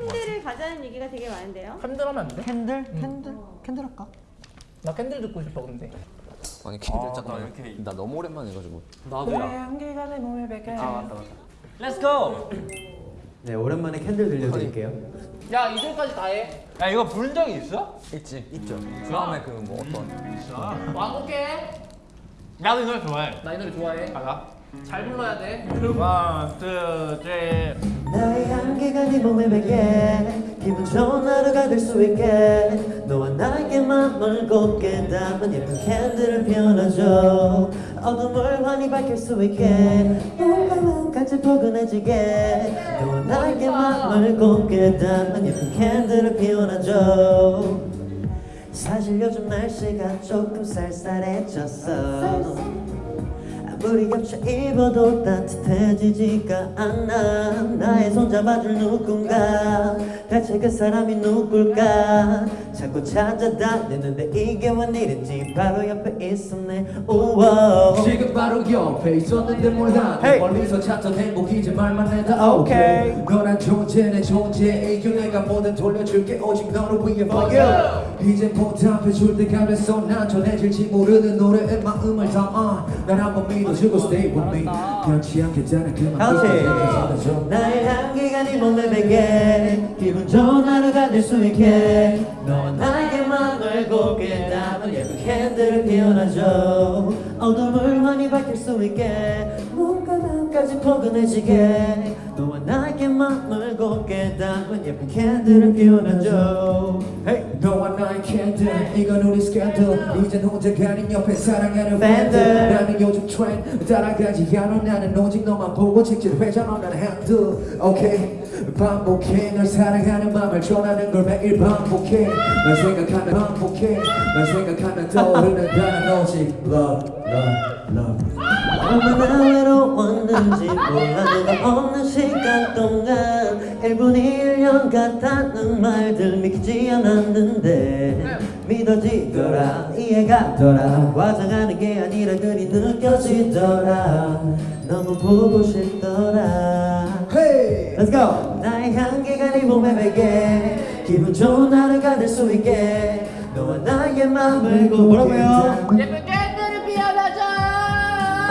candle을 가자는 얘기가 되게 많은데요. candle 하면 안 돼? Candle? Candle? Candle 할까? 나 candle 듣고 싶어 근데 아니 candle 아, 잠깐만 나 이렇게- 나 너무 오랜만에 해가지고 나도야. 향기가 네 몸에 배게 아 맞다 맞다. Let's go. 네 오랜만에 candle 들려드릴게요 야 2절까지 다 해 야 이거 부른 적이 있어? 있지 있죠 다음에 그 뭐 어떤 와볼게 나도 이 노래 좋아해. 나 이 노래 좋아해 가자. 잘 불러야 돼 One, two, three. 나의 향기가 네 몸에 배게. 기분 좋은 하루가 될 수 있게. 너와 나에게 맘을 곱게 담은 예쁜 candle을 피워놔줘. 어둠을 환히 밝힐 수 있게. 마음까지 포근해지게. 너와 나에게 맘을 곱게 담은 예쁜 캔들을 피워놔줘. 사실 요즘 날씨가 조금 쌀쌀해졌어 아무리 겹쳐 입어도 따뜻해지지가 않아. 나의 손 잡아줄 누군가. 대체 그 사람이 누굴까? 자꾸 찾아다니는데 이게 웬일인지 바로 옆에 있었네. 우와. 지금 바로 옆에 있었는데 몰라 Hey. 멀리서 찾던 행복이지 말만 해도 오케이. 너란 존재 내 존재 이겨 내가 뭐든 돌려줄게. 오직 너를 위해 for you. 이제 보답해줄 때가 됐어 난 전해질지 모르는 노래에 마음을 담아. 날 한번 믿어 주고 stay with me 변치 않겠다는 그만 같이 나의 향기가 네 몸에 배게. 기분 좋은 하루가 될 수 있게. 너와 나에게 맘을 곱게. 담은 예쁜 캔들을 피워놔줘. 어둠을 환히 밝힐 수 있게. 뭔가 마음까지 포근해지게. 너와 나에게 맘을 곱게. 담은 예쁜 캔들을 피워놔줘. Hey, 너와 나의 candle 이건 우리 스캔들 이젠 혼자가 아닌 옆에 사랑하는 팬들. 나는 요즘 트렌드 따라가지 않아. 나는 오직 너만 보고 직진 회전 없는 핸들 오케이 반복해. 널 사랑하는 맘을 전하는 걸 매일 반복해. 널 생각하면 반복해. 널 생각하면 떠오르는 단어 오직 love love love 얼마나 외로웠는지 몰라 네가 없는 시간 동안 1분이 1년 같다는 말들 믿기지 않았는데 믿어지더라 이해가더라. 과장하는 게 아니라 그리 느껴지더라. 너무 보고 싶더라. Hey Let's go! 나의 향기가 네 몸에 배게 기분 좋은 하루가 될 수 있게. 너와 나의 맘을 곱게 뭐라고요?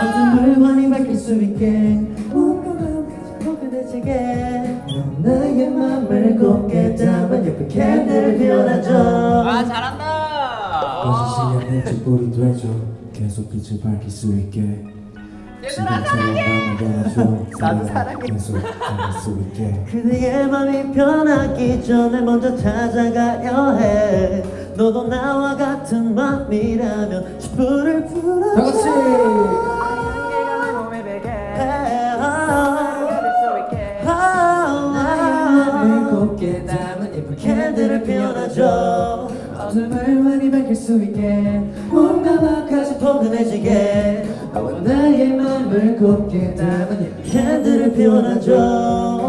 어둠을 환히 밝힐 수 있게. 넌 나의 맘을 곱게 담은 예쁜 캔들을 피워놔줘. 아 잘한다. 거짓이야 내 촛불이 되죠. 계속 빛을 밝힐 수 있게. 얘들아 사랑해. 나도 사랑해. 계속 수 있게. 그대의 맘이 변하기 전에 먼저 찾아가려 해. 너도 나와 같은 맘이라면 촛불을 불어 다같이 곱게 담은 예쁜 캔들을 피워놔줘. 어둠을 많이 밝힐 수 있게 뭔가 막까지 포근해지게. 너와 나의 맘을 곱게 담은 예쁜 캔들을 피워놔줘